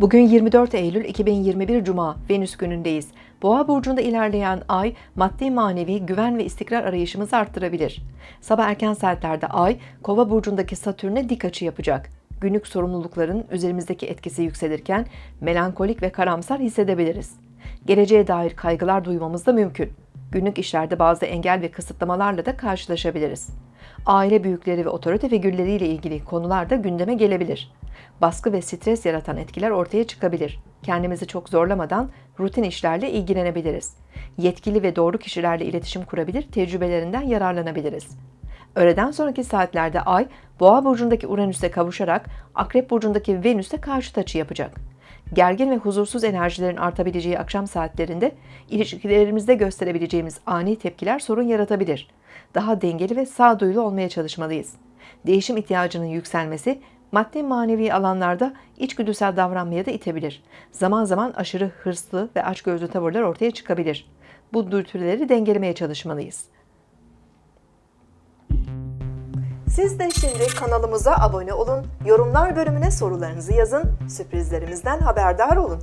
Bugün 24 Eylül 2021 Cuma, Venüs günündeyiz. Boğa burcunda ilerleyen ay, maddi manevi güven ve istikrar arayışımızı arttırabilir. Sabah erken saatlerde ay, Kova burcundaki Satürn'e dik açı yapacak. Günlük sorumlulukların üzerimizdeki etkisi yükselirken melankolik ve karamsar hissedebiliriz. Geleceğe dair kaygılar duymamız da mümkün. Günlük işlerde bazı engel ve kısıtlamalarla da karşılaşabiliriz. Aile büyükleri ve otorite figürleriyle ilgili konular da gündeme gelebilir. Baskı ve stres yaratan etkiler ortaya çıkabilir. Kendimizi çok zorlamadan rutin işlerle ilgilenebiliriz. Yetkili ve doğru kişilerle iletişim kurabilir, tecrübelerinden yararlanabiliriz. Öğleden sonraki saatlerde Ay, Boğa burcundaki Uranüs'e kavuşarak Akrep burcundaki Venüs'e karşıt açı yapacak. Gergin ve huzursuz enerjilerin artabileceği akşam saatlerinde ilişkilerimizde gösterebileceğimiz ani tepkiler sorun yaratabilir. Daha dengeli ve sağduyulu olmaya çalışmalıyız. Değişim ihtiyacının yükselmesi maddi manevi alanlarda içgüdüsel davranmaya da itebilir. Zaman zaman aşırı hırslı ve açgözlü tavırlar ortaya çıkabilir. Bu dürtüleri dengelemeye çalışmalıyız. Siz de şimdi kanalımıza abone olun, yorumlar bölümüne sorularınızı yazın, sürprizlerimizden haberdar olun.